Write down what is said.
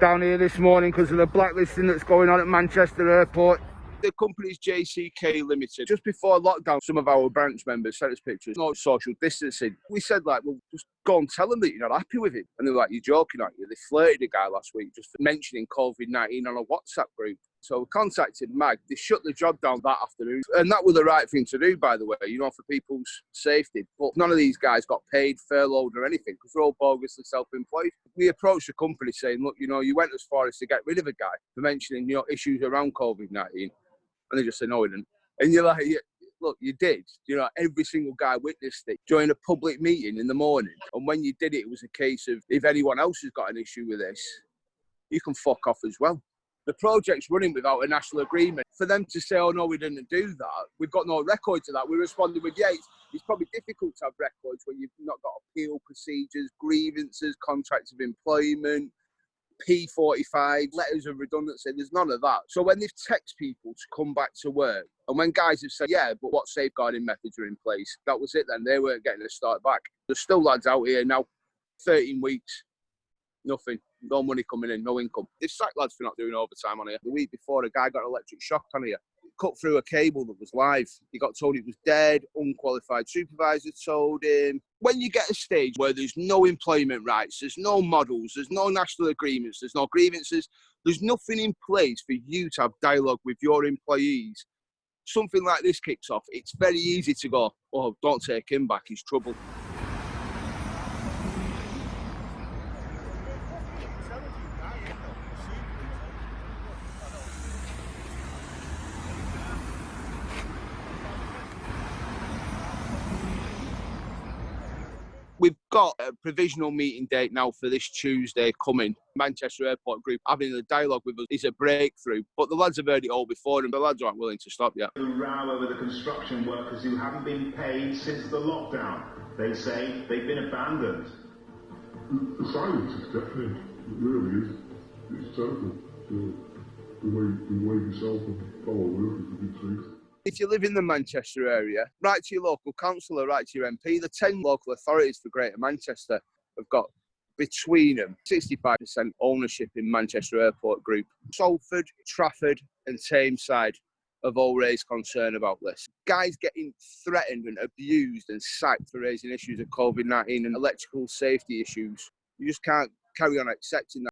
down here this morning because of the blacklisting that's going on at Manchester Airport. The company's JCK Limited. Just before lockdown, some of our branch members sent us pictures, no social distancing. We said, like, well, just go and tell them that you're not happy with him. And they're like, you're joking, aren't you? They flirted a guy last week just for mentioning COVID 19 on a WhatsApp group. So we contacted Mag. They shut the job down that afternoon. And that was the right thing to do, by the way, you know, for people's safety. But none of these guys got paid, furloughed, or anything because they're all bogusly self employed. We approached the company saying, look, you know, you went as far as to get rid of a guy for mentioning your issues around COVID 19 and they just said, no, we didn't. And you're like, look, you did. You know, every single guy witnessed it during a public meeting in the morning. And when you did it, it was a case of if anyone else has got an issue with this, you can fuck off as well. The project's running without a national agreement. For them to say, oh no, we didn't do that, we've got no records of that. We responded with, yeah, it's, it's probably difficult to have records when you've not got appeal procedures, grievances, contracts of employment, P45, letters of redundancy. There's none of that. So when they've text people to come back to work, and when guys have said, yeah, but what safeguarding methods are in place, that was it then. They weren't getting a start back. There's still lads out here now, 13 weeks, nothing, no money coming in, no income. It's sacked lads for not doing overtime on here. The week before, a guy got an electric shock on here cut through a cable that was live. He got told it was dead. Unqualified supervisor told him. When you get a stage where there's no employment rights, there's no models, there's no national agreements, there's no grievances, there's nothing in place for you to have dialogue with your employees. Something like this kicks off. It's very easy to go, oh, don't take him back, he's trouble. we've got a provisional meeting date now for this Tuesday coming. Manchester Airport Group having a dialogue with us is a breakthrough, but the lads have heard it all before and the lads aren't willing to stop yet. The row over the construction workers who haven't been paid since the lockdown. They say they've been abandoned. The silence is deafening. It really is. It's terrible. The, the way, the way yourself and fellow workers have been treated if you live in the Manchester area, write to your local councillor, write to your MP. The 10 local authorities for Greater Manchester have got between them 65% ownership in Manchester Airport Group. Salford, Trafford, and Tameside have all raised concern about this. Guys getting threatened and abused and sacked for raising issues of COVID 19 and electrical safety issues. You just can't carry on accepting that.